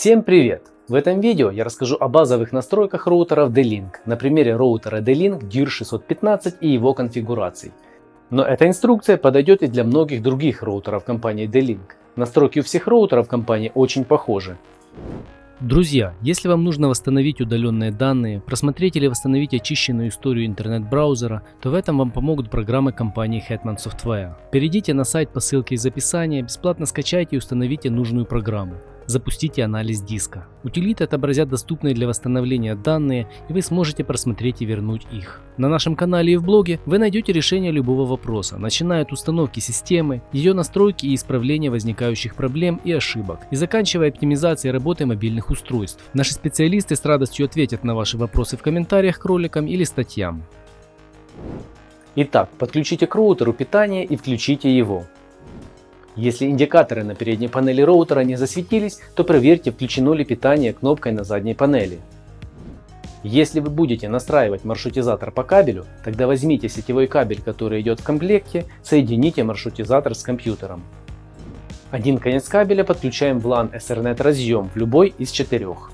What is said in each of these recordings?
Всем привет! В этом видео я расскажу о базовых настройках роутеров D-Link на примере роутера D-Link DIR615 и его конфигураций. Но эта инструкция подойдет и для многих других роутеров компании D-Link. Настройки у всех роутеров компании очень похожи. Друзья, если вам нужно восстановить удаленные данные, просмотреть или восстановить очищенную историю интернет-браузера, то в этом вам помогут программы компании Hetman Software. Перейдите на сайт по ссылке из описания, бесплатно скачайте и установите нужную программу запустите анализ диска. Утилиты отобразят доступные для восстановления данные и вы сможете просмотреть и вернуть их. На нашем канале и в блоге вы найдете решение любого вопроса, начиная от установки системы, ее настройки и исправления возникающих проблем и ошибок, и заканчивая оптимизацией работы мобильных устройств. Наши специалисты с радостью ответят на ваши вопросы в комментариях к роликам или статьям. Итак, подключите к роутеру питание и включите его. Если индикаторы на передней панели роутера не засветились, то проверьте включено ли питание кнопкой на задней панели. Если вы будете настраивать маршрутизатор по кабелю, тогда возьмите сетевой кабель, который идет в комплекте, соедините маршрутизатор с компьютером. Один конец кабеля подключаем в LAN Ethernet разъем в любой из четырех,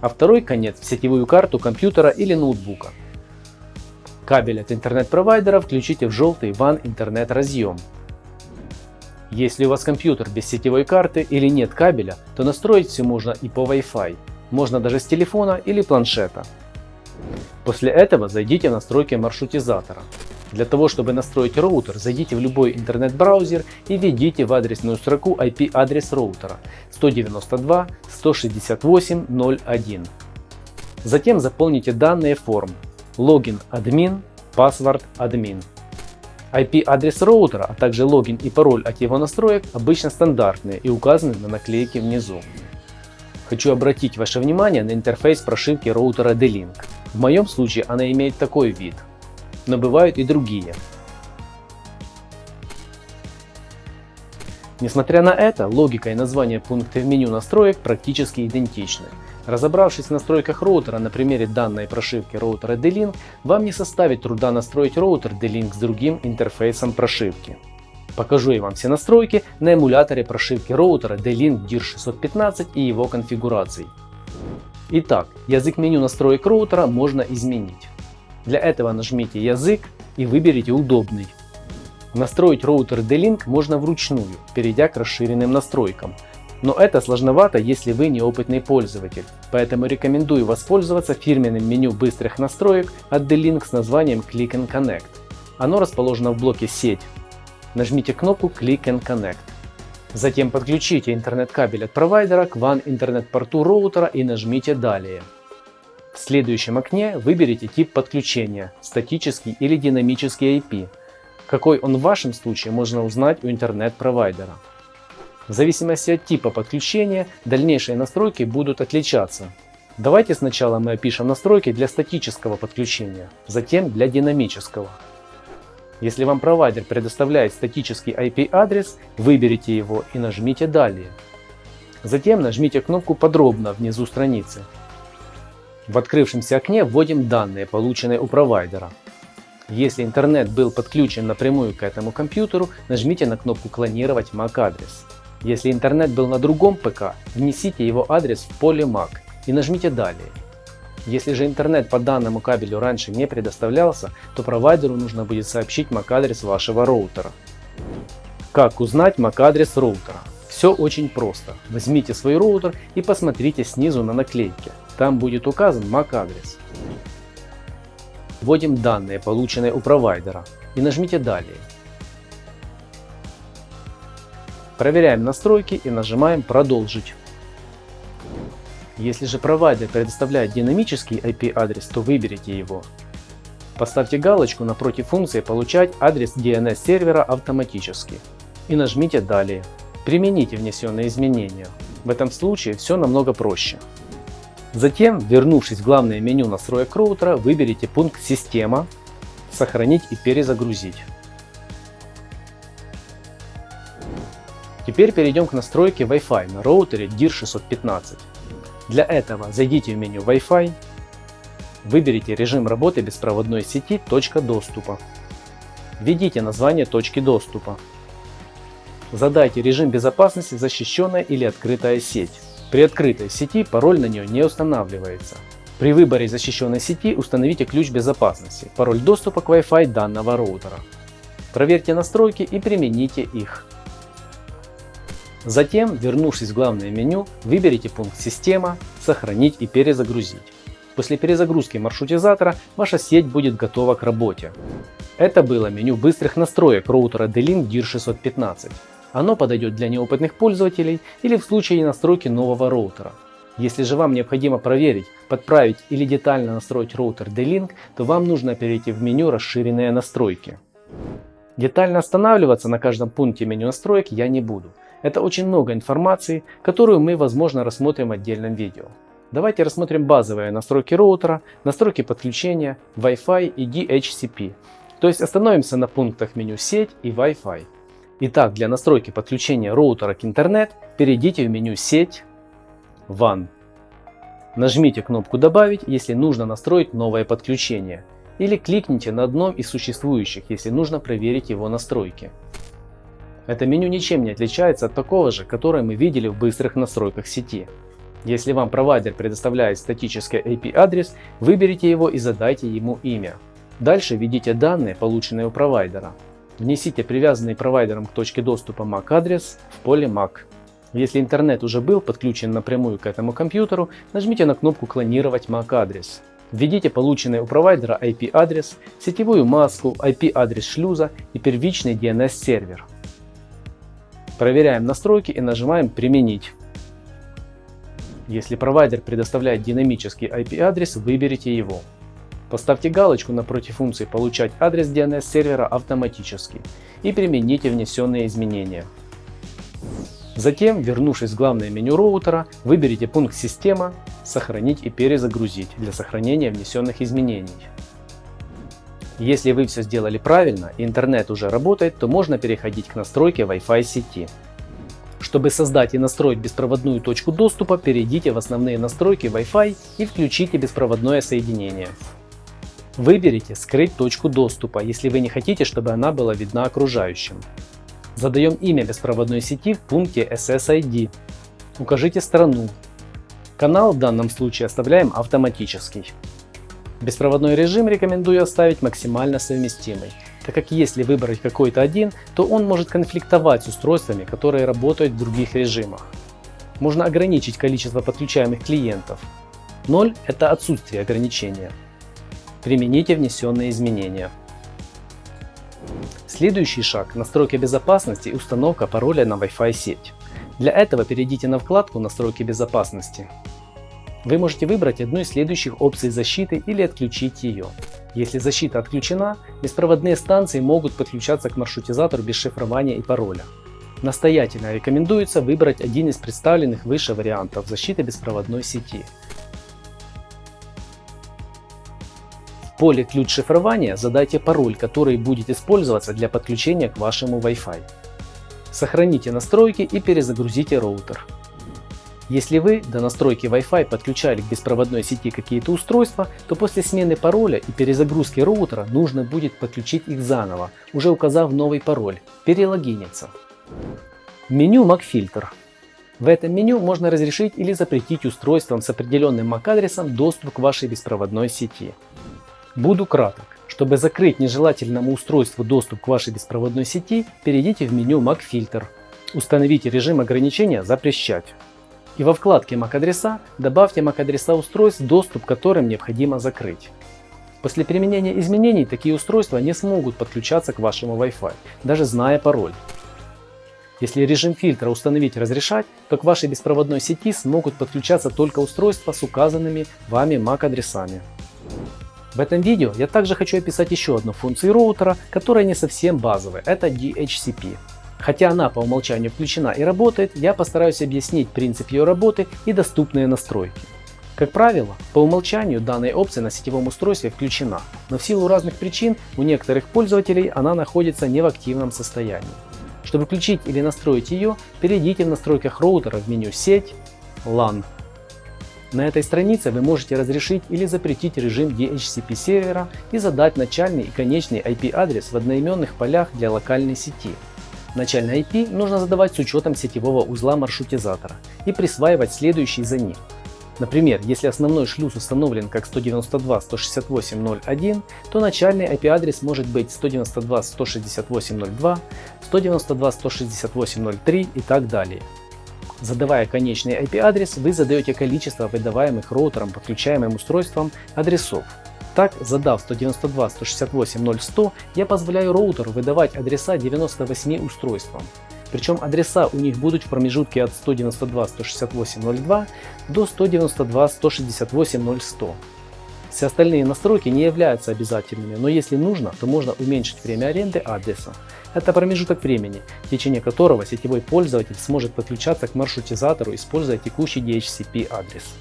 а второй конец в сетевую карту компьютера или ноутбука. Кабель от интернет-провайдера включите в желтый WAN интернет разъем. Если у вас компьютер без сетевой карты или нет кабеля, то настроить все можно и по Wi-Fi. Можно даже с телефона или планшета. После этого зайдите в настройки маршрутизатора. Для того, чтобы настроить роутер, зайдите в любой интернет-браузер и введите в адресную строку IP-адрес роутера 192.168.0.1. Затем заполните данные форм логин админ, password admin. IP-адрес роутера, а также логин и пароль от его настроек обычно стандартные и указаны на наклейке внизу. Хочу обратить ваше внимание на интерфейс прошивки роутера D-Link. В моем случае она имеет такой вид, но бывают и другие. Несмотря на это, логика и название пункта в меню настроек практически идентичны. Разобравшись в настройках роутера на примере данной прошивки роутера D-Link, вам не составит труда настроить роутер D-Link с другим интерфейсом прошивки. Покажу я вам все настройки на эмуляторе прошивки роутера D-Link DIR615 и его конфигураций. Итак, язык меню настроек роутера можно изменить. Для этого нажмите язык и выберите удобный. Настроить роутер D-Link можно вручную, перейдя к расширенным настройкам, но это сложновато, если вы неопытный пользователь, поэтому рекомендую воспользоваться фирменным меню быстрых настроек от D-Link с названием Click and Connect. Оно расположено в блоке «Сеть». Нажмите кнопку Click and Connect. Затем подключите интернет-кабель от провайдера к WAN интернет-порту роутера и нажмите «Далее». В следующем окне выберите тип подключения – статический или динамический IP. Какой он в вашем случае можно узнать у интернет-провайдера. В зависимости от типа подключения дальнейшие настройки будут отличаться. Давайте сначала мы опишем настройки для статического подключения, затем для динамического. Если вам провайдер предоставляет статический IP-адрес, выберите его и нажмите «Далее». Затем нажмите кнопку «Подробно» внизу страницы. В открывшемся окне вводим данные, полученные у провайдера. Если интернет был подключен напрямую к этому компьютеру, нажмите на кнопку «Клонировать MAC-адрес». Если интернет был на другом ПК, внесите его адрес в поле MAC и нажмите «Далее». Если же интернет по данному кабелю раньше не предоставлялся, то провайдеру нужно будет сообщить MAC-адрес вашего роутера. Как узнать MAC-адрес роутера? Все очень просто. Возьмите свой роутер и посмотрите снизу на наклейке. Там будет указан MAC-адрес. Вводим данные, полученные у провайдера, и нажмите «Далее». Проверяем настройки и нажимаем «Продолжить». Если же провайдер предоставляет динамический IP-адрес, то выберите его. Поставьте галочку напротив функции «Получать адрес DNS сервера автоматически» и нажмите «Далее». Примените внесенные изменения. В этом случае все намного проще. Затем, вернувшись в главное меню настроек роутера, выберите пункт «Система», «Сохранить и перезагрузить». Теперь перейдем к настройке Wi-Fi на роутере DIR615. Для этого зайдите в меню Wi-Fi, выберите режим работы беспроводной сети «Точка доступа». Введите название точки доступа. Задайте режим безопасности защищенная или открытая сеть. При открытой сети пароль на нее не устанавливается. При выборе защищенной сети установите ключ безопасности, пароль доступа к Wi-Fi данного роутера. Проверьте настройки и примените их. Затем, вернувшись в главное меню, выберите пункт «Система», «Сохранить и перезагрузить». После перезагрузки маршрутизатора ваша сеть будет готова к работе. Это было меню быстрых настроек роутера D-Link DIR615. Оно подойдет для неопытных пользователей или в случае настройки нового роутера. Если же вам необходимо проверить, подправить или детально настроить роутер D-Link, то вам нужно перейти в меню «Расширенные настройки». Детально останавливаться на каждом пункте меню настроек я не буду. Это очень много информации, которую мы возможно рассмотрим в отдельном видео. Давайте рассмотрим базовые настройки роутера, настройки подключения, Wi-Fi и DHCP. То есть остановимся на пунктах меню сеть и Wi-Fi. Итак, для настройки подключения роутера к интернет перейдите в меню сеть, WAN. Нажмите кнопку добавить, если нужно настроить новое подключение. Или кликните на одном из существующих, если нужно проверить его настройки. Это меню ничем не отличается от такого же, которое мы видели в быстрых настройках сети. Если вам провайдер предоставляет статический IP-адрес, выберите его и задайте ему имя. Дальше введите данные, полученные у провайдера. Внесите привязанный провайдером к точке доступа MAC адрес в поле MAC. Если интернет уже был подключен напрямую к этому компьютеру, нажмите на кнопку «Клонировать MAC адрес». Введите полученный у провайдера IP-адрес, сетевую маску, IP-адрес шлюза и первичный DNS-сервер. Проверяем настройки и нажимаем «Применить». Если провайдер предоставляет динамический IP-адрес, выберите его. Поставьте галочку напротив функции «Получать адрес DNS сервера автоматически» и примените внесенные изменения. Затем, вернувшись в главное меню роутера, выберите пункт «Система», «Сохранить и перезагрузить» для сохранения внесенных изменений. Если вы все сделали правильно и интернет уже работает, то можно переходить к настройке Wi-Fi сети. Чтобы создать и настроить беспроводную точку доступа, перейдите в основные настройки Wi-Fi и включите беспроводное соединение. Выберите «Скрыть точку доступа», если вы не хотите, чтобы она была видна окружающим. Задаем имя беспроводной сети в пункте SSID. Укажите страну. Канал в данном случае оставляем автоматический. Беспроводной режим рекомендую оставить максимально совместимый, так как если выбрать какой-то один, то он может конфликтовать с устройствами, которые работают в других режимах. Можно ограничить количество подключаемых клиентов. 0 – это отсутствие ограничения. Примените внесенные изменения. Следующий шаг – настройка безопасности и установка пароля на Wi-Fi сеть. Для этого перейдите на вкладку «Настройки безопасности». Вы можете выбрать одну из следующих опций защиты или отключить ее. Если защита отключена, беспроводные станции могут подключаться к маршрутизатору без шифрования и пароля. Настоятельно рекомендуется выбрать один из представленных выше вариантов защиты беспроводной сети. В поле «Ключ шифрования» задайте пароль, который будет использоваться для подключения к вашему Wi-Fi. Сохраните настройки и перезагрузите роутер. Если вы до настройки Wi-Fi подключали к беспроводной сети какие-то устройства, то после смены пароля и перезагрузки роутера нужно будет подключить их заново, уже указав новый пароль, перелогиниться. Меню MAC-фильтр. В этом меню можно разрешить или запретить устройствам с определенным MAC-адресом доступ к вашей беспроводной сети. Буду краток. Чтобы закрыть нежелательному устройству доступ к вашей беспроводной сети, перейдите в меню MAC-фильтр. Установите режим ограничения «Запрещать». И во вкладке MAC-адреса добавьте MAC-адреса устройств, доступ к которым необходимо закрыть. После применения изменений такие устройства не смогут подключаться к вашему Wi-Fi, даже зная пароль. Если режим фильтра установить «Разрешать», то к вашей беспроводной сети смогут подключаться только устройства с указанными вами MAC-адресами. В этом видео я также хочу описать еще одну функцию роутера, которая не совсем базовая, это DHCP. Хотя она по умолчанию включена и работает, я постараюсь объяснить принцип ее работы и доступные настройки. Как правило, по умолчанию данная опция на сетевом устройстве включена, но в силу разных причин у некоторых пользователей она находится не в активном состоянии. Чтобы включить или настроить ее, перейдите в настройках роутера в меню «Сеть», «LAN». На этой странице вы можете разрешить или запретить режим DHCP сервера и задать начальный и конечный IP-адрес в одноименных полях для локальной сети. Начальный IP нужно задавать с учетом сетевого узла маршрутизатора и присваивать следующий за ним. Например, если основной шлюз установлен как 192.168.0.1, то начальный IP-адрес может быть 192.168.0.2, 192.168.0.3 и так далее. Задавая конечный IP-адрес, вы задаете количество выдаваемых роутером подключаемым устройством адресов. Так, задав 192.168.0.100, я позволяю роутеру выдавать адреса 98 устройствам. Причем адреса у них будут в промежутке от 192.168.0.2 до 192.168.0.100. Все остальные настройки не являются обязательными, но если нужно, то можно уменьшить время аренды адреса. Это промежуток времени, в течение которого сетевой пользователь сможет подключаться к маршрутизатору, используя текущий DHCP адрес.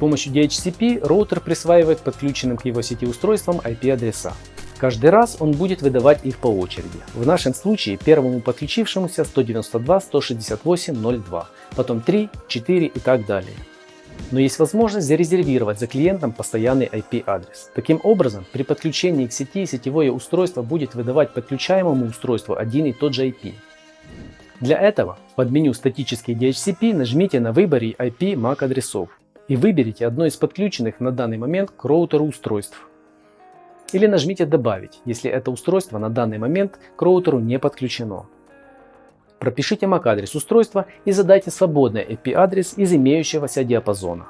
Помощью DHCP роутер присваивает подключенным к его сети устройствам IP-адреса. Каждый раз он будет выдавать их по очереди. В нашем случае первому подключившемуся 192.168.0.2, потом 3, 4 и так далее. Но есть возможность зарезервировать за клиентом постоянный IP-адрес. Таким образом, при подключении к сети сетевое устройство будет выдавать подключаемому устройству один и тот же IP. Для этого под меню «Статический DHCP» нажмите на выборе IP MAC адресов и выберите одно из подключенных на данный момент к роутеру устройств. Или нажмите «Добавить», если это устройство на данный момент к роутеру не подключено. Пропишите MAC-адрес устройства и задайте свободный IP-адрес из имеющегося диапазона.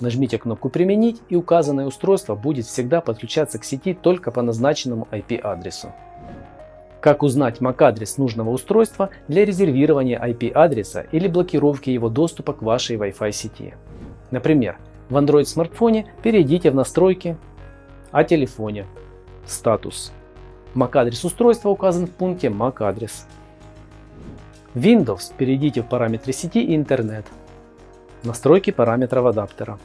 Нажмите кнопку «Применить» и указанное устройство будет всегда подключаться к сети только по назначенному IP-адресу. Как узнать MAC-адрес нужного устройства для резервирования IP-адреса или блокировки его доступа к вашей Wi-Fi сети? Например, в Android смартфоне перейдите в настройки о телефоне, статус. MAC-адрес устройства указан в пункте MAC-адрес. Windows перейдите в параметры сети и интернет. Настройки параметров адаптера.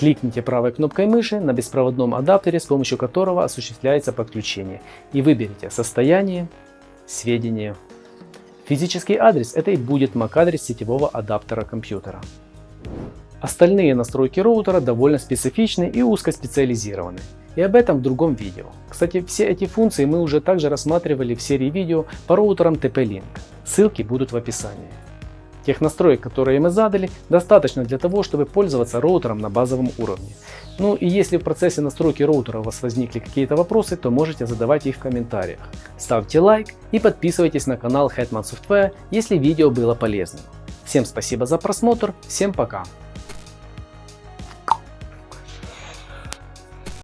Кликните правой кнопкой мыши на беспроводном адаптере, с помощью которого осуществляется подключение, и выберите «Состояние», «Сведения». Физический адрес – это и будет MAC-адрес сетевого адаптера компьютера. Остальные настройки роутера довольно специфичны и узкоспециализированы. И об этом в другом видео. Кстати, все эти функции мы уже также рассматривали в серии видео по роутерам TP-Link. Ссылки будут в описании. Тех настроек, которые мы задали, достаточно для того, чтобы пользоваться роутером на базовом уровне. Ну и если в процессе настройки роутера у вас возникли какие-то вопросы, то можете задавать их в комментариях. Ставьте лайк и подписывайтесь на канал Hetman Software, если видео было полезным. Всем спасибо за просмотр, всем пока!